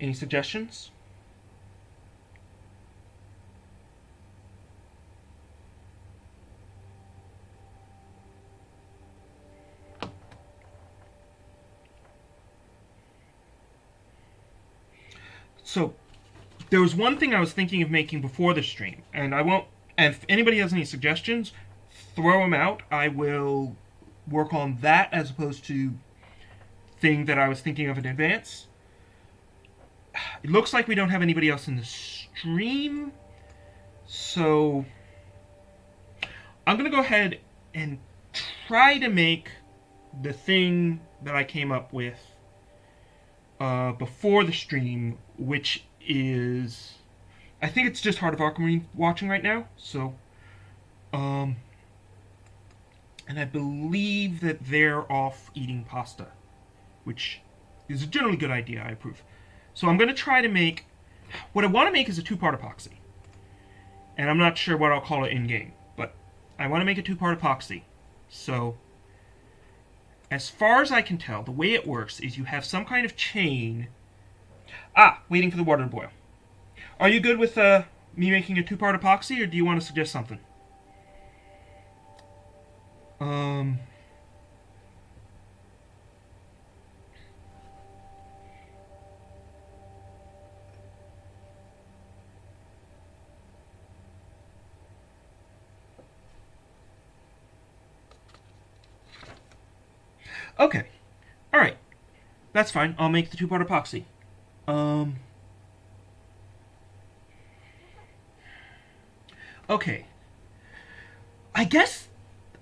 Any suggestions? So, there was one thing I was thinking of making before the stream, and I won't. And if anybody has any suggestions, throw them out. I will work on that as opposed to thing that I was thinking of in advance. It looks like we don't have anybody else in the stream, so I'm gonna go ahead and try to make the thing that I came up with uh, before the stream, which is I think it's just Heart of Aquamarine watching right now, so um and I believe that they're off eating pasta, which is a generally good idea, I approve. So I'm going to try to make, what I want to make is a two-part epoxy. And I'm not sure what I'll call it in-game, but I want to make a two-part epoxy. So, as far as I can tell, the way it works is you have some kind of chain. Ah, waiting for the water to boil. Are you good with uh, me making a two-part epoxy, or do you want to suggest something? Um. Okay. Alright. That's fine. I'll make the two-part epoxy. Um... Okay. I guess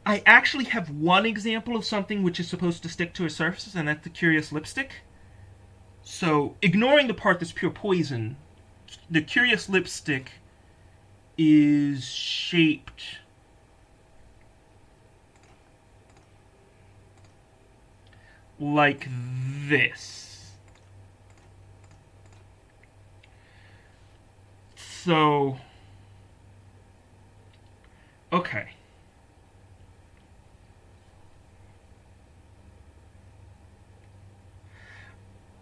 I actually have one example of something which is supposed to stick to a surface, and that's the Curious Lipstick. So, ignoring the part that's pure poison, the Curious Lipstick is shaped like this. So, okay.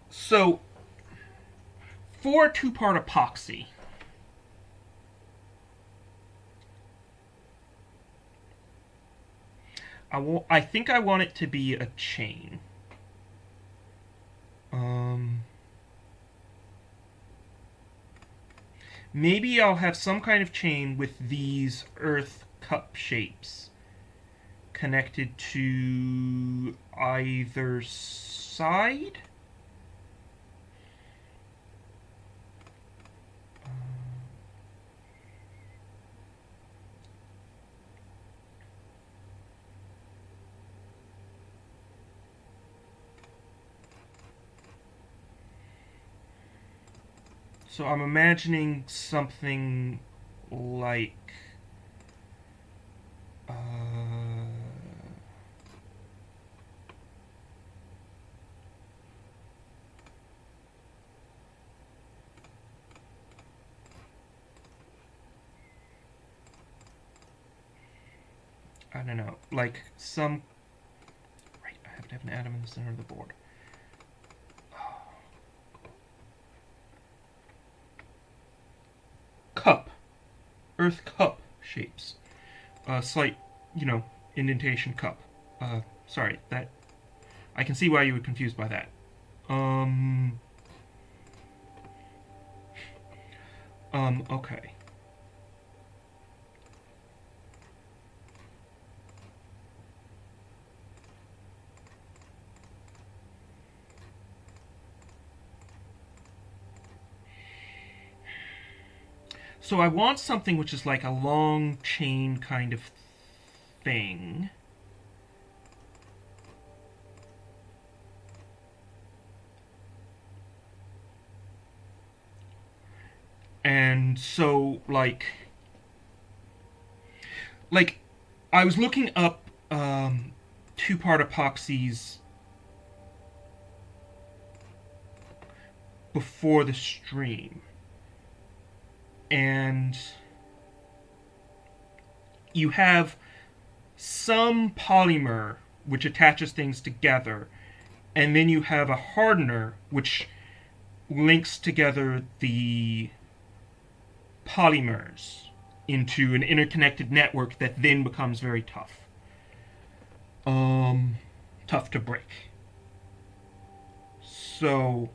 So, for two-part epoxy, I, will, I think I want it to be a chain. Um, maybe I'll have some kind of chain with these earth cup shapes connected to either side. So I'm imagining something like uh, I don't know, like some right, I have to have an atom in the center of the board. Cup, earth cup shapes. A slight, you know, indentation cup. Uh, sorry, that, I can see why you were confused by that. Um, um, okay. So I want something which is like a long chain kind of thing. And so, like, like, I was looking up um, two-part epoxies before the stream and you have some polymer which attaches things together, and then you have a hardener which links together the polymers into an interconnected network that then becomes very tough. Um, tough to break. So,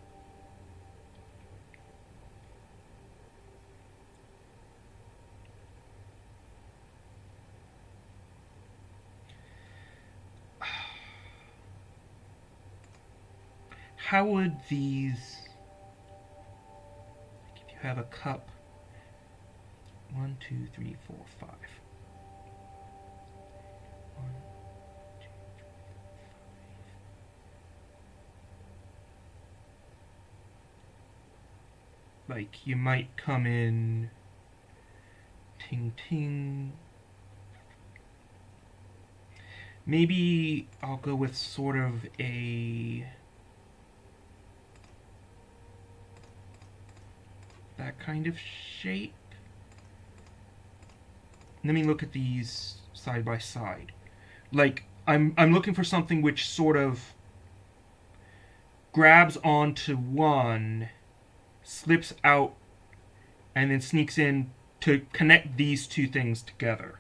how would these like if you have a cup one, two, three, four, five. like you might come in ting ting maybe I'll go with sort of a that kind of shape. Let me look at these side by side. Like, I'm, I'm looking for something which sort of grabs onto one, slips out, and then sneaks in to connect these two things together.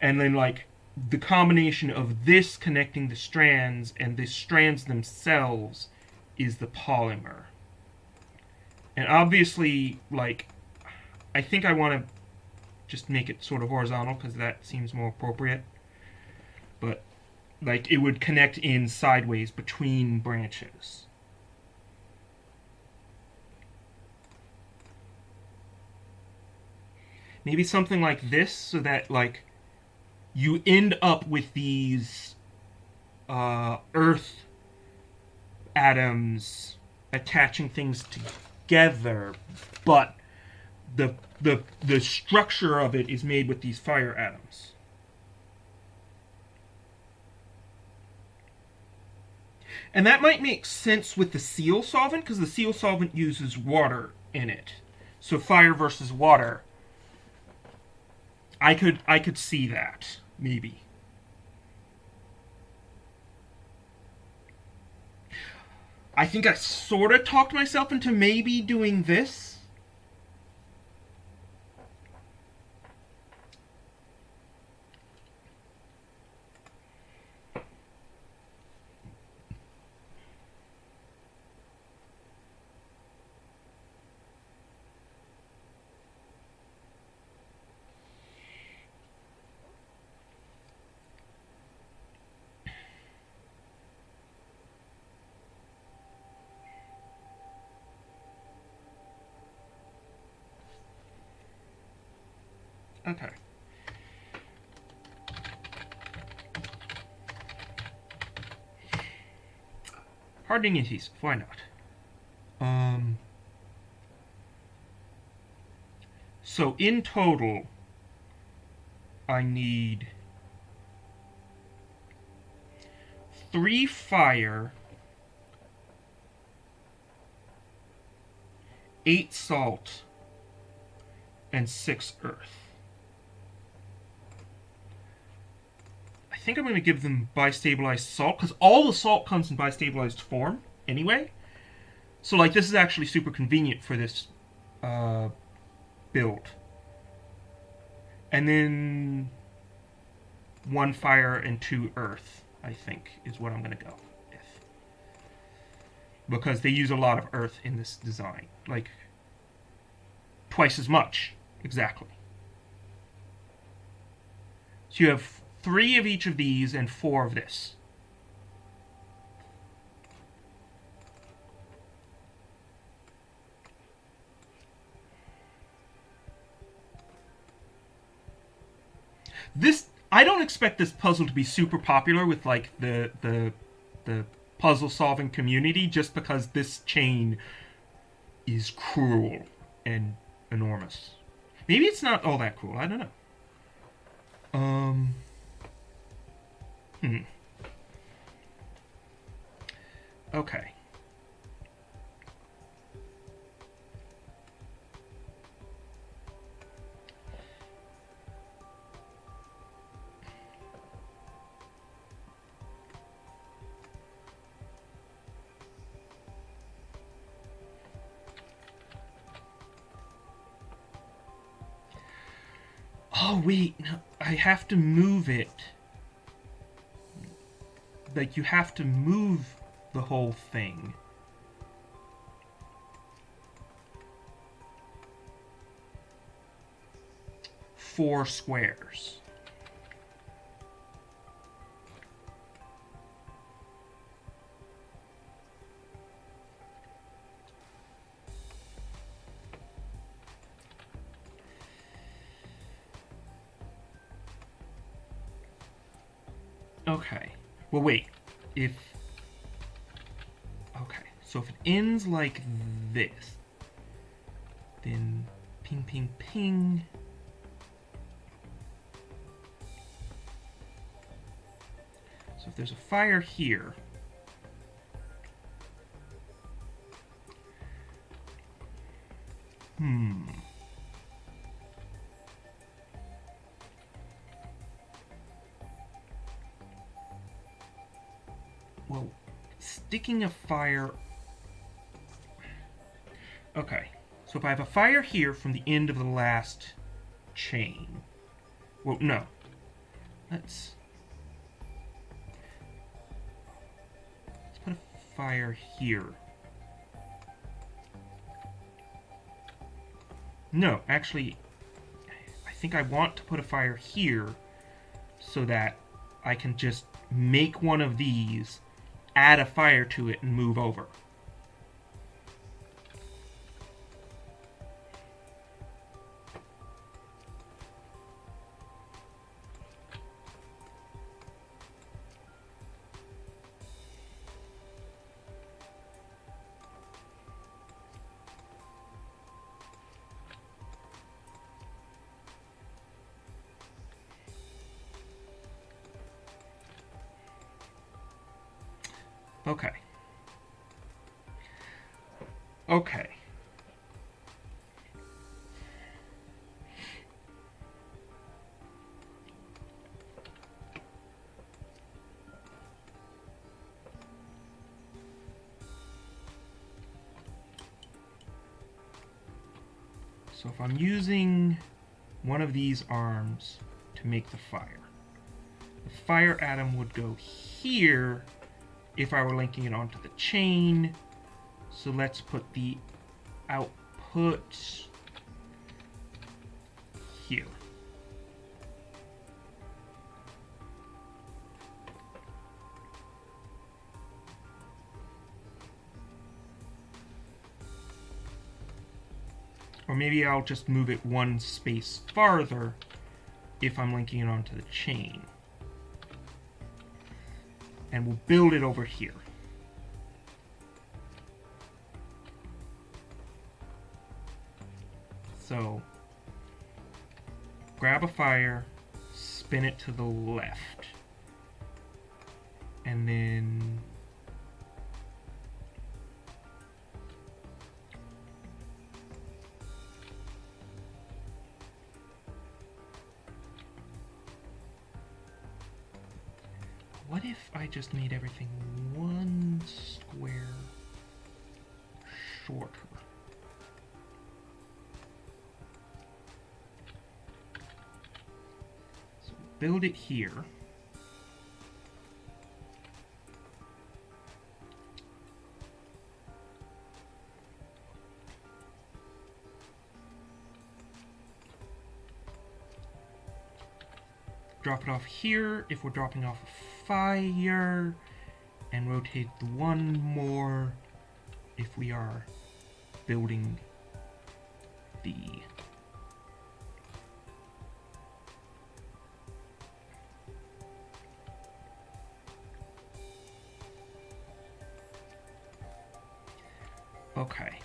And then, like, the combination of this connecting the strands and the strands themselves is the polymer. And obviously, like, I think I want to just make it sort of horizontal because that seems more appropriate. But, like, it would connect in sideways between branches. Maybe something like this so that, like, you end up with these uh, earth atoms attaching things together together, but the the the structure of it is made with these fire atoms. And that might make sense with the seal solvent because the seal solvent uses water in it. So fire versus water. I could I could see that maybe. I think I sort of talked myself into maybe doing this. Okay. Hardening adhesive, why not? Um, so in total, I need three fire, eight salt, and six earth. Think I'm going to give them bistabilized salt, because all the salt comes in bistabilized form anyway. So, like, this is actually super convenient for this uh, build. And then one fire and two earth, I think, is what I'm going to go with. Because they use a lot of earth in this design. Like, twice as much, exactly. So you have three of each of these and four of this. This I don't expect this puzzle to be super popular with like the the the puzzle solving community just because this chain is cruel and enormous. Maybe it's not all that cruel. I don't know. Um Hmm. Okay. Oh, wait, no, I have to move it. Like you have to move the whole thing. Four squares. Well, wait. If... Okay. So if it ends like this, then ping, ping, ping. So if there's a fire here, sticking a fire... Okay, so if I have a fire here from the end of the last chain... Well, no. Let's... Let's put a fire here. No, actually, I think I want to put a fire here so that I can just make one of these add a fire to it and move over. These arms to make the fire, the fire atom would go here if I were linking it onto the chain. So let's put the output Or maybe I'll just move it one space farther if I'm linking it onto the chain and we'll build it over here. So, grab a fire, spin it to the left, and then I just made everything one square shorter? So build it here. drop it off here if we're dropping off fire and rotate the one more if we are building the okay Okay.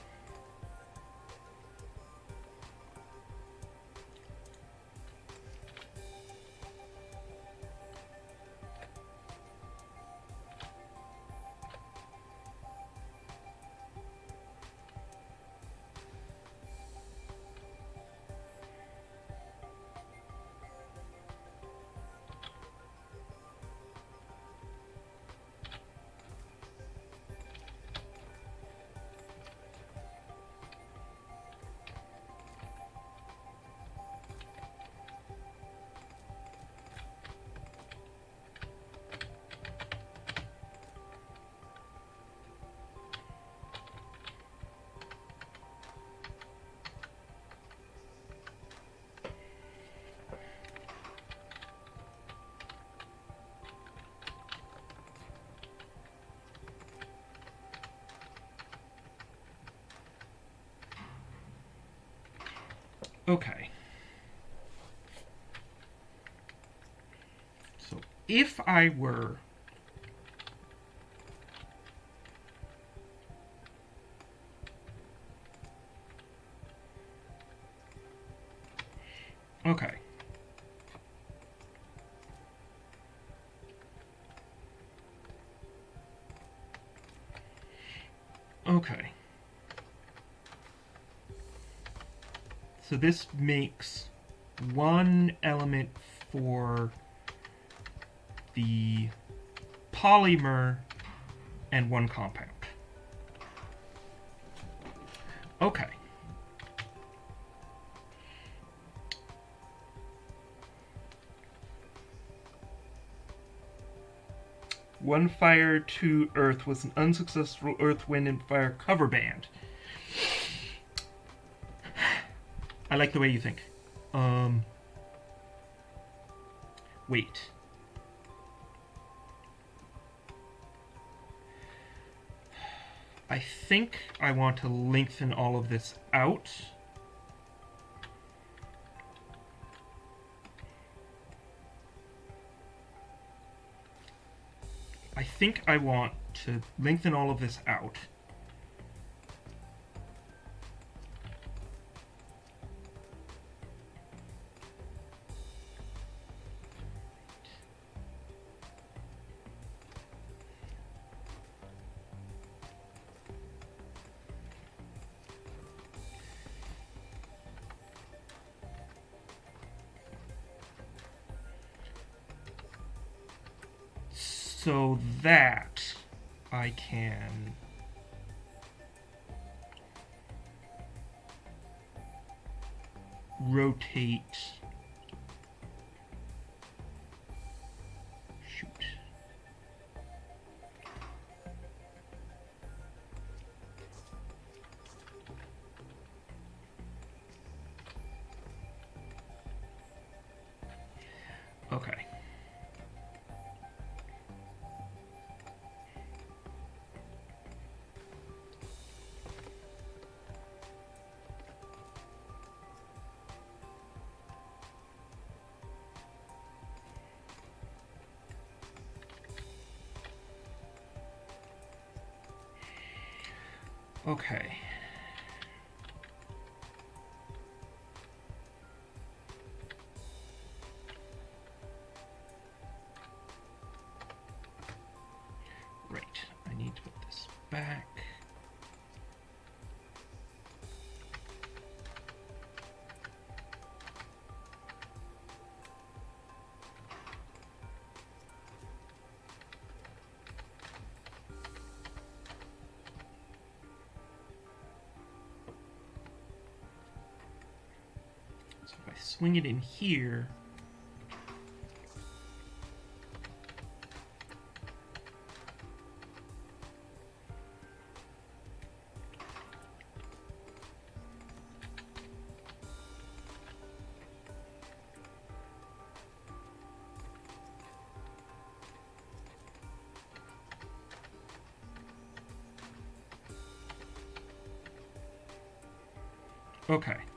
If I were Okay. Okay. So this makes one element for the polymer and one compound. Okay. One Fire to Earth was an unsuccessful Earth, Wind, and Fire cover band. I like the way you think. Um. Wait. Think I want to lengthen all of this out. I think I want to lengthen all of this out. So that I can rotate Okay. Swing it in here, Okay.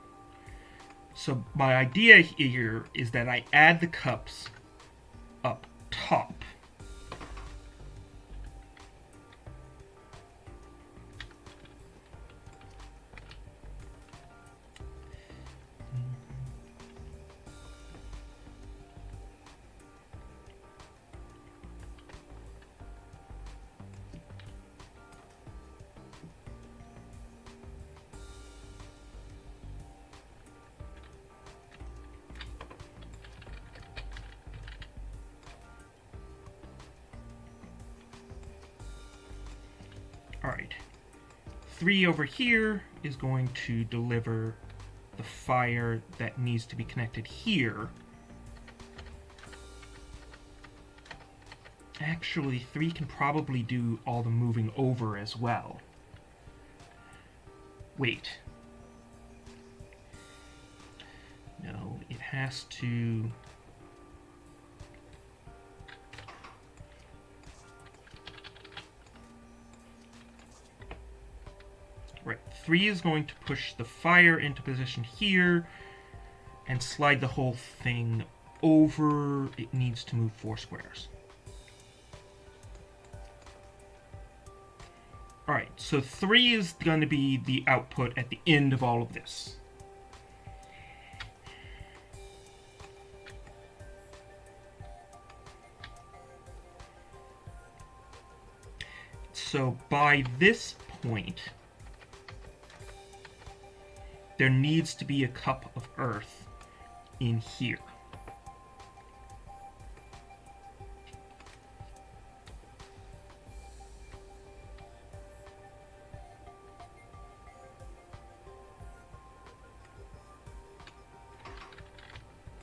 So my idea here is that I add the cups Alright. Three over here is going to deliver the fire that needs to be connected here. Actually, three can probably do all the moving over as well. Wait. No, it has to... three is going to push the fire into position here. and slide the whole thing over. It needs to move four squares. Alright, so 3 is going to be the output at the end of all of this. So by this point, there needs to be a cup of earth in here.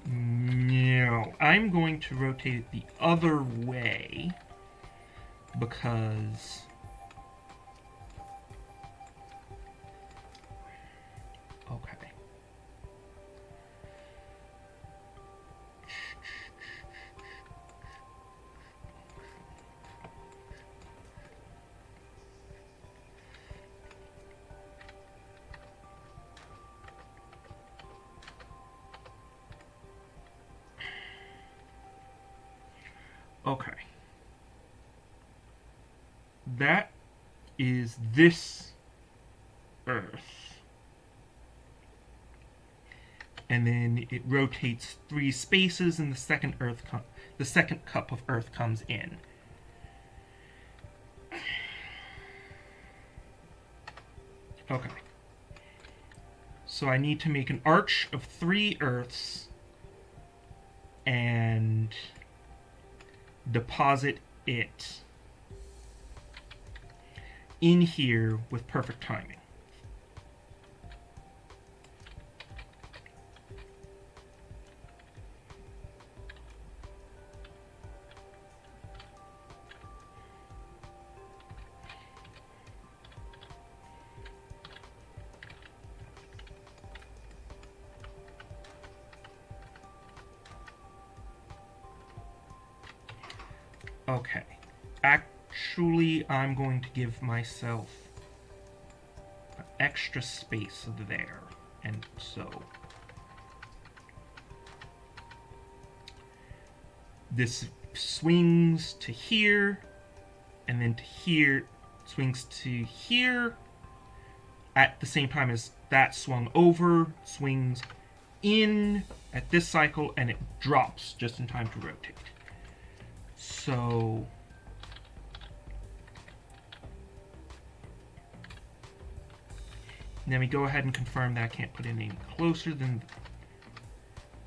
No, I'm going to rotate it the other way because this Earth. And then it rotates three spaces and the second Earth the second cup of Earth comes in. Okay. So I need to make an arch of three Earths and deposit it in here with perfect timing. Okay. Actually, I'm going to give myself extra space there. And so... This swings to here, and then to here, swings to here, at the same time as that swung over, swings in at this cycle, and it drops just in time to rotate. So let we go ahead and confirm that I can't put any closer than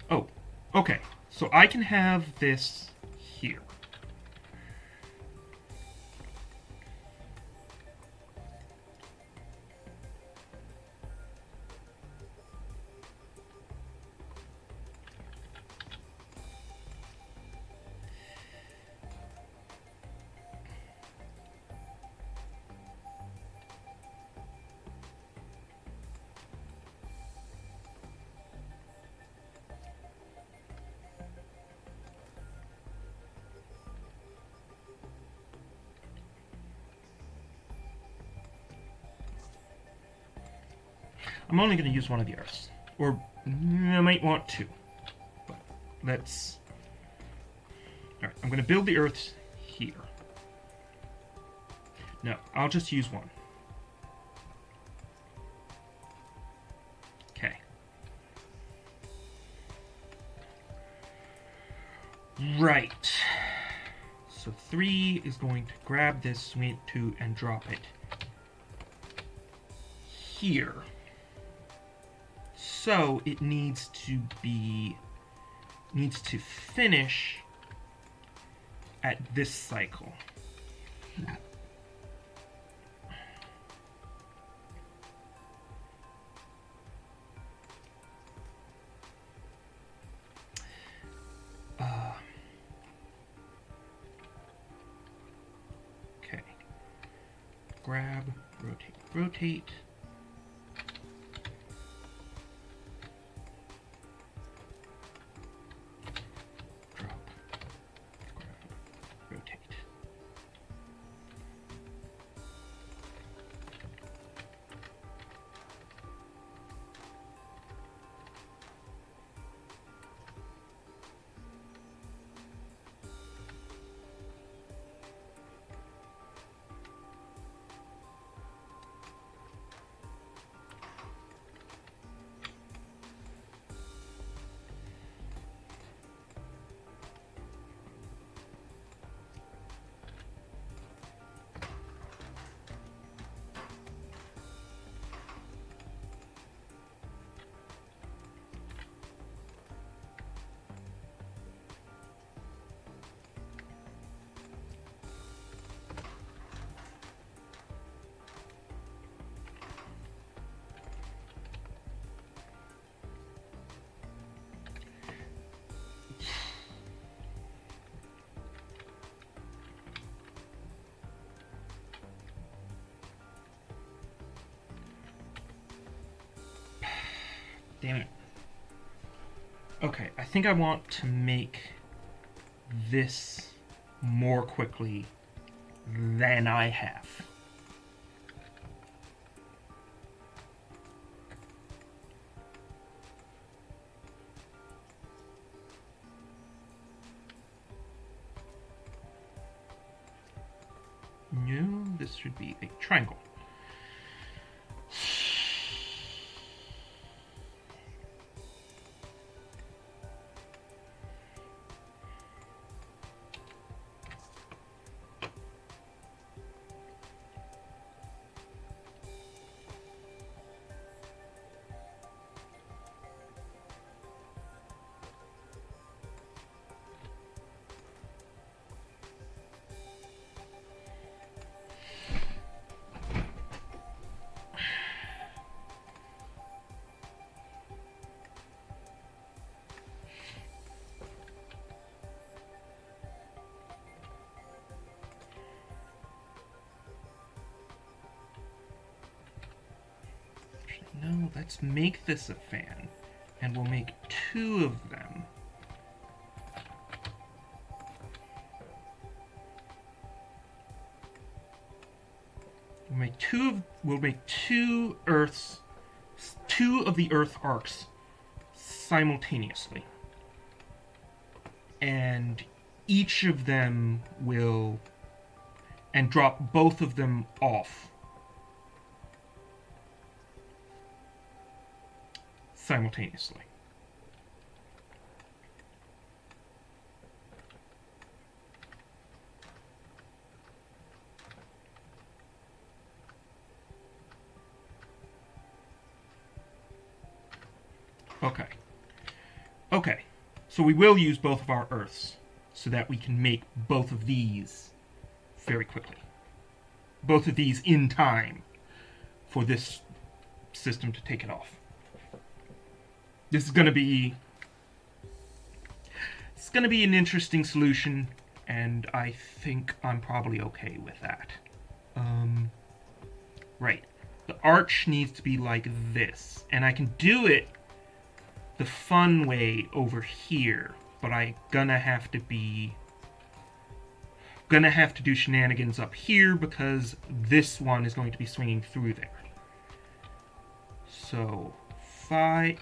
oh okay. So I can have this I'm only going to use one of the earths. Or I might want two. But let's... Alright, I'm going to build the earths here. No, I'll just use one. Okay. Right. So three is going to grab this, sweet two and drop it here. So it needs to be, needs to finish at this cycle. Uh, okay. Grab, rotate, rotate. Damn it. Okay, I think I want to make this more quickly than I have. No, let's make this a fan. And we'll make two of them. We'll make two of we'll make two Earths two of the Earth arcs simultaneously. And each of them will and drop both of them off simultaneously. Okay. Okay. So we will use both of our Earths so that we can make both of these very quickly. Both of these in time for this system to take it off. This is going to be... It's going to be an interesting solution, and I think I'm probably okay with that. Um, right. The arch needs to be like this, and I can do it the fun way over here, but I gonna have to be gonna have to do shenanigans up here because this one is going to be swinging through there. So, five,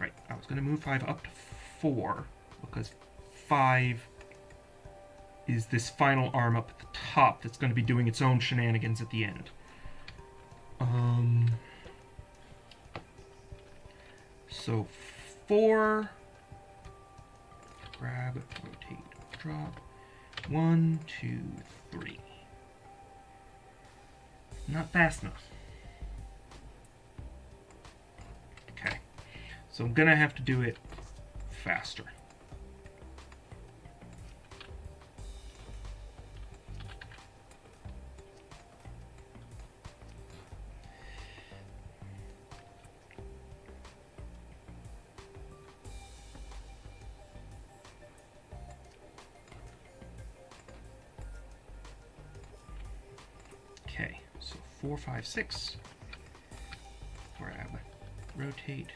right, I was gonna move five up to four because five is this final arm up at the top that's going to be doing its own shenanigans at the end. Um, so four, grab, rotate, drop, one, two, three. Not fast enough. So I'm gonna have to do it faster. Okay, so four, five, six. Grab, rotate,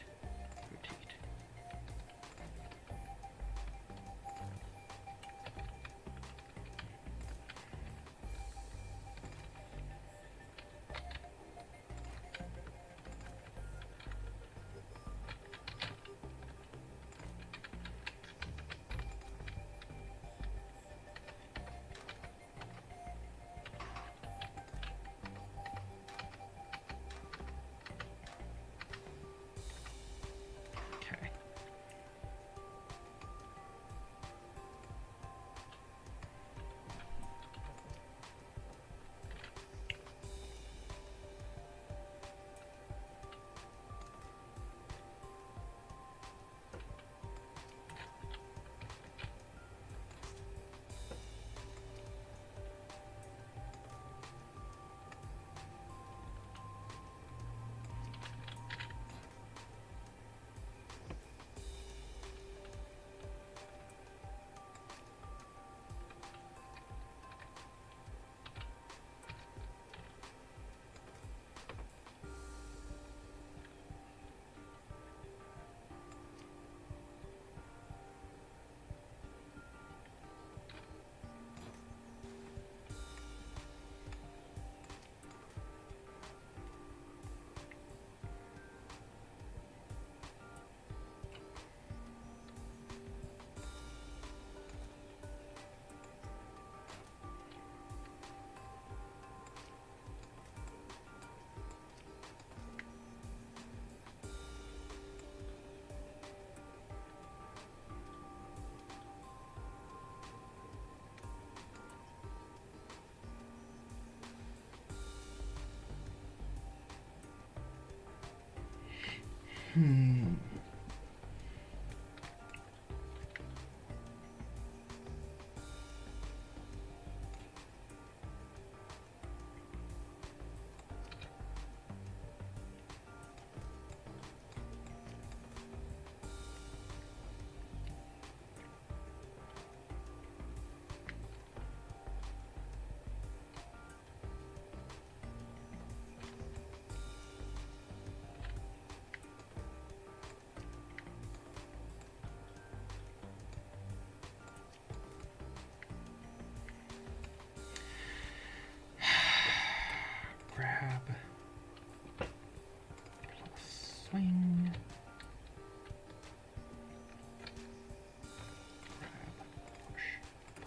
Hmm.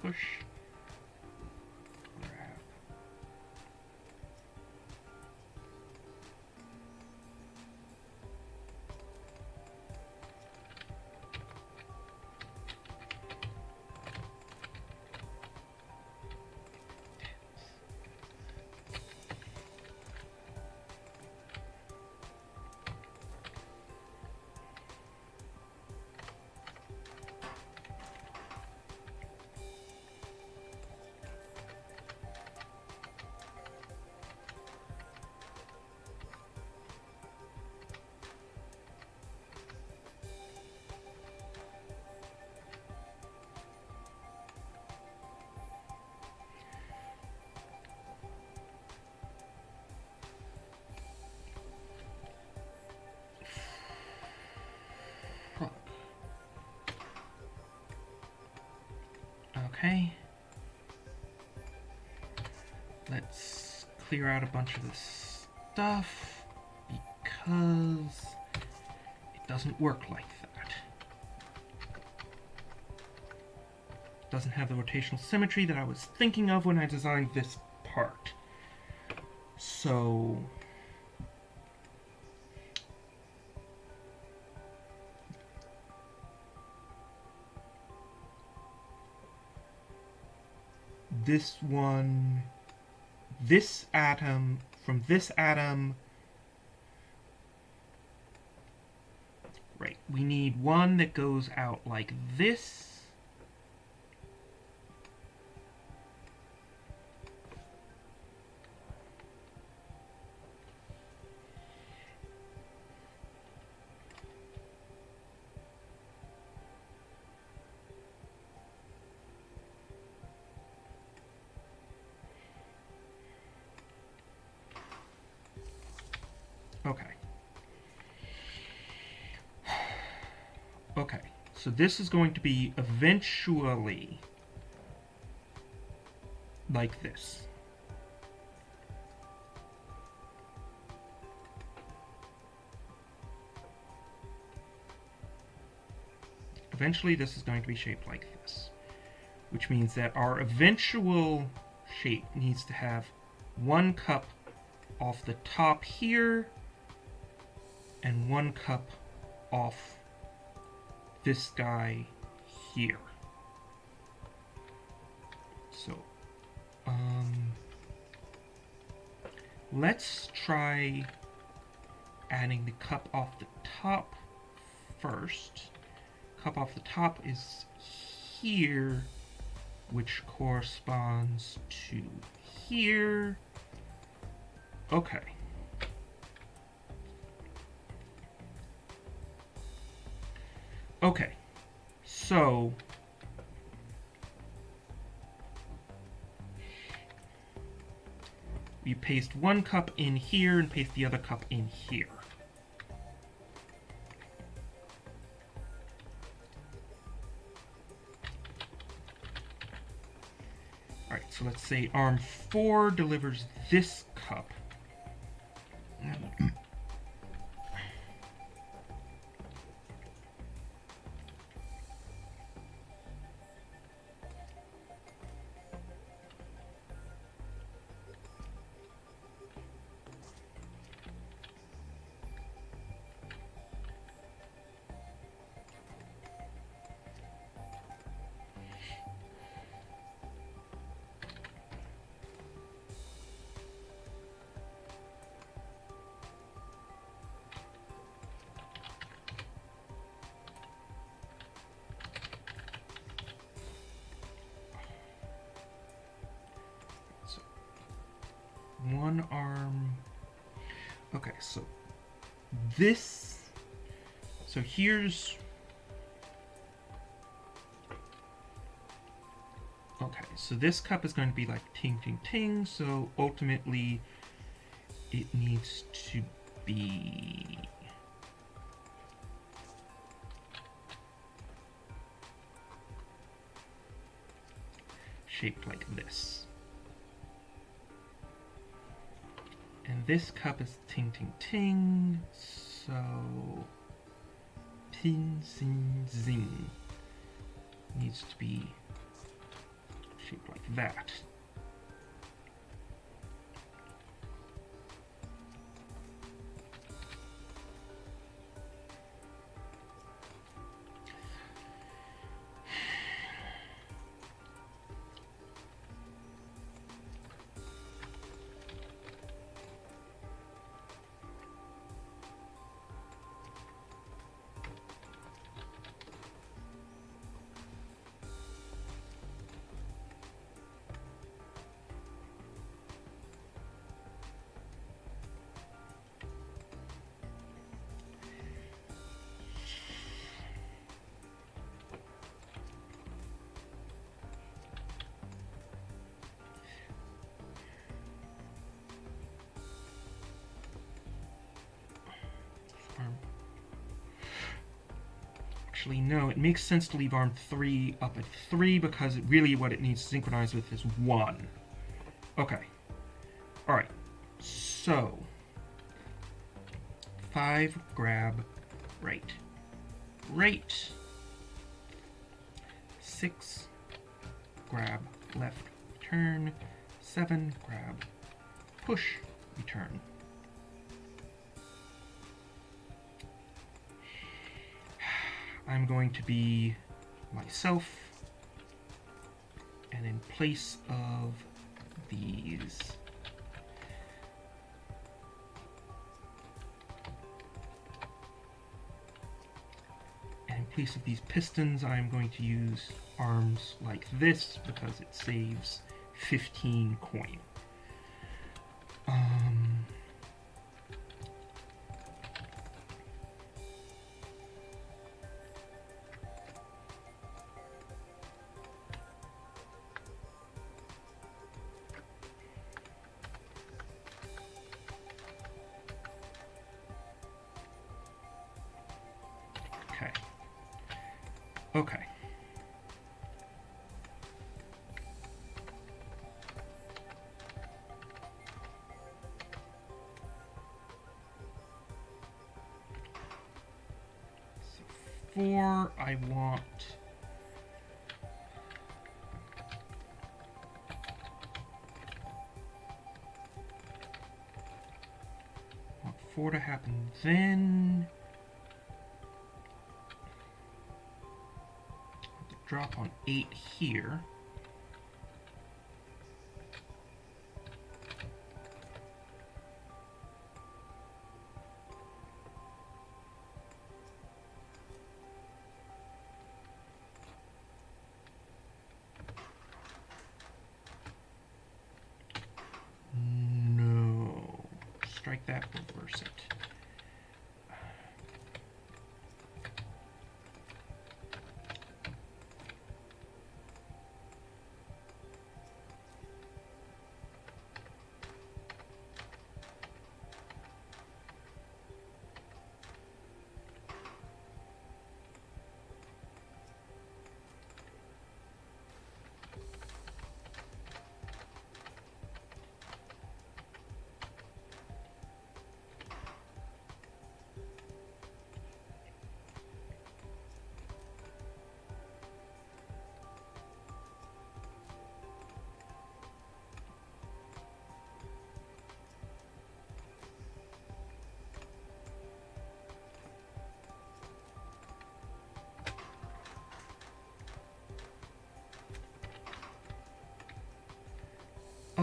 Push Okay. Let's clear out a bunch of this stuff because it doesn't work like that. It Doesn't have the rotational symmetry that I was thinking of when I designed this part. So this one, this atom, from this atom, right, we need one that goes out like this. So this is going to be eventually like this. Eventually this is going to be shaped like this, which means that our eventual shape needs to have one cup off the top here and one cup off this guy here. So, um, let's try adding the cup off the top first. Cup off the top is here, which corresponds to here. Okay. Okay. So we paste one cup in here and paste the other cup in here. Alright, so let's say arm 4 delivers this cup. One arm. Okay, so this. So here's. Okay, so this cup is going to be like ting ting ting, so ultimately it needs to be shaped like this. This cup is ting ting ting, so ting zing zing needs to be shaped like that. Actually, no, it makes sense to leave arm 3 up at 3 because really what it needs to synchronize with is 1. Okay. Alright. So. 5 grab right. Right. 6 grab left turn. 7 grab push return. Going to be myself and in place of these and in place of these pistons I'm going to use arms like this because it saves 15 coin. Um, then. drop on 8 here.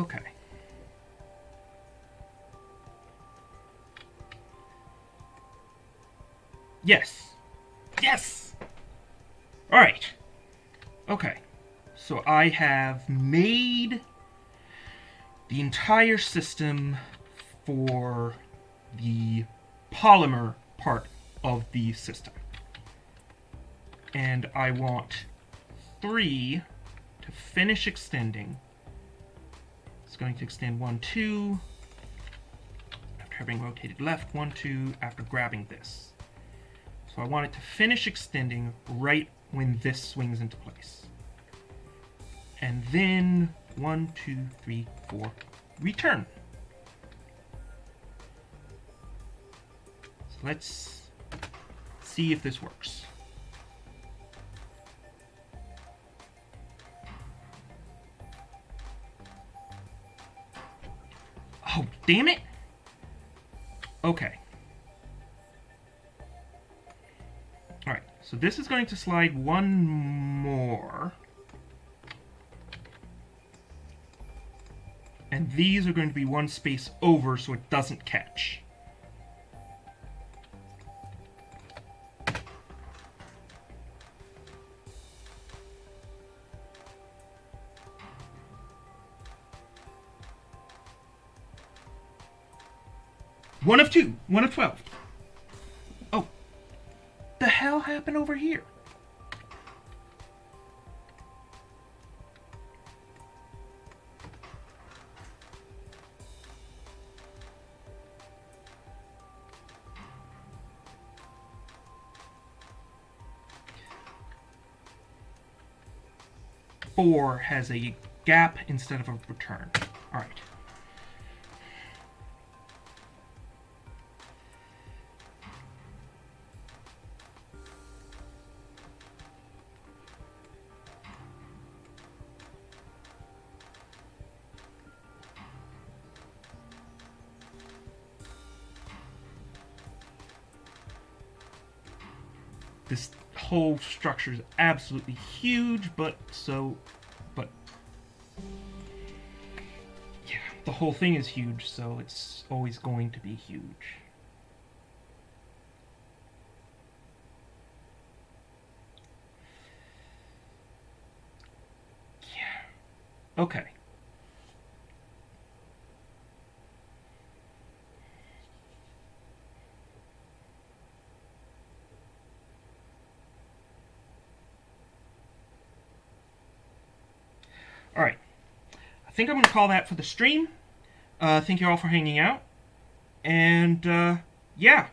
Okay. Yes. Yes! Alright. Okay. So I have made the entire system for the polymer part of the system. And I want three to finish extending. It's going to extend one, two, after having rotated left, one, two, after grabbing this. So I want it to finish extending right when this swings into place. And then one, two, three, four, return. So let's see if this works. Damn it! Okay. Alright, so this is going to slide one more. And these are going to be one space over so it doesn't catch. One of two. One of twelve. Oh. The hell happened over here? Four has a gap instead of a return. Alright. this whole structure is absolutely huge, but so, but yeah, the whole thing is huge, so it's always going to be huge. Yeah. Okay. Think I'm going to call that for the stream. Uh, thank you all for hanging out. And, uh, yeah.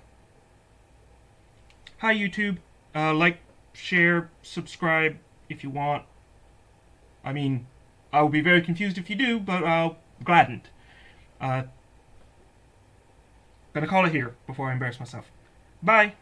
Hi, YouTube. Uh, like, share, subscribe if you want. I mean, I will be very confused if you do, but I'll gladdened. Uh, gonna call it here before I embarrass myself. Bye.